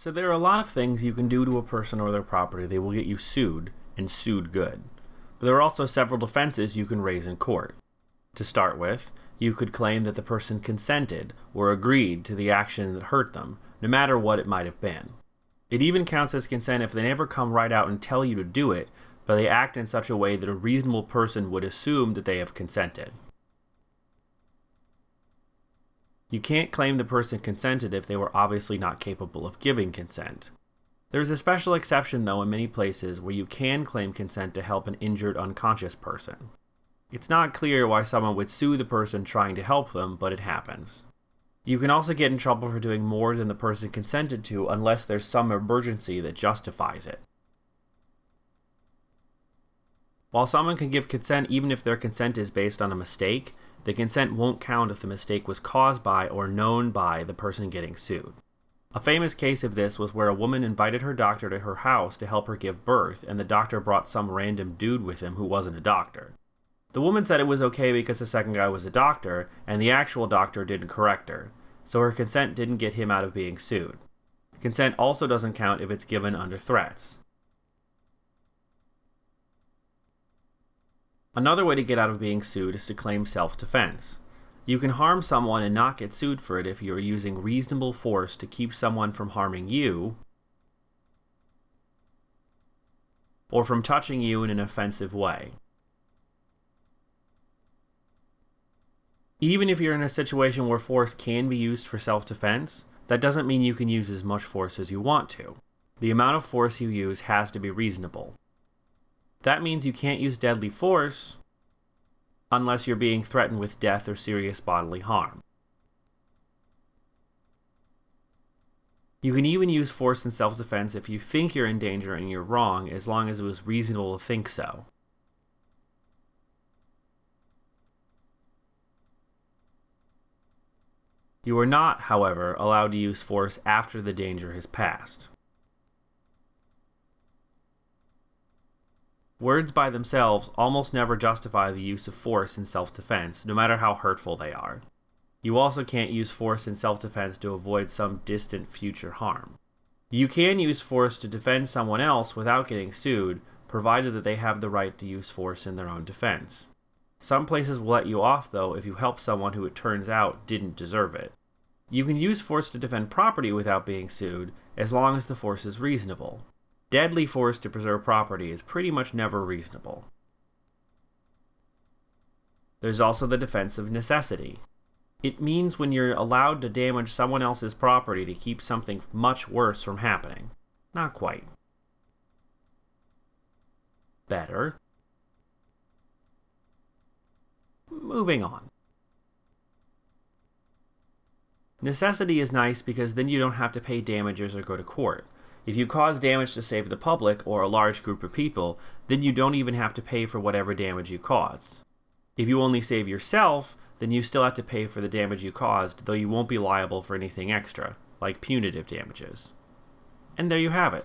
So there are a lot of things you can do to a person or their property that will get you sued, and sued good. But there are also several defenses you can raise in court. To start with, you could claim that the person consented or agreed to the action that hurt them, no matter what it might have been. It even counts as consent if they never come right out and tell you to do it, but they act in such a way that a reasonable person would assume that they have consented. You can't claim the person consented if they were obviously not capable of giving consent. There's a special exception, though, in many places where you can claim consent to help an injured unconscious person. It's not clear why someone would sue the person trying to help them, but it happens. You can also get in trouble for doing more than the person consented to unless there's some emergency that justifies it. While someone can give consent even if their consent is based on a mistake, the consent won't count if the mistake was caused by or known by the person getting sued. A famous case of this was where a woman invited her doctor to her house to help her give birth, and the doctor brought some random dude with him who wasn't a doctor. The woman said it was okay because the second guy was a doctor, and the actual doctor didn't correct her, so her consent didn't get him out of being sued. Consent also doesn't count if it's given under threats. Another way to get out of being sued is to claim self-defense. You can harm someone and not get sued for it if you are using reasonable force to keep someone from harming you, or from touching you in an offensive way. Even if you're in a situation where force can be used for self-defense, that doesn't mean you can use as much force as you want to. The amount of force you use has to be reasonable. That means you can't use deadly force unless you're being threatened with death or serious bodily harm. You can even use force in self-defense if you think you're in danger and you're wrong, as long as it was reasonable to think so. You are not, however, allowed to use force after the danger has passed. Words by themselves almost never justify the use of force in self-defense, no matter how hurtful they are. You also can't use force in self-defense to avoid some distant future harm. You can use force to defend someone else without getting sued, provided that they have the right to use force in their own defense. Some places will let you off, though, if you help someone who it turns out didn't deserve it. You can use force to defend property without being sued, as long as the force is reasonable. Deadly force to preserve property is pretty much never reasonable. There's also the defense of necessity. It means when you're allowed to damage someone else's property to keep something much worse from happening. Not quite. Better. Moving on. Necessity is nice because then you don't have to pay damages or go to court. If you cause damage to save the public or a large group of people, then you don't even have to pay for whatever damage you caused. If you only save yourself, then you still have to pay for the damage you caused, though you won't be liable for anything extra, like punitive damages. And there you have it.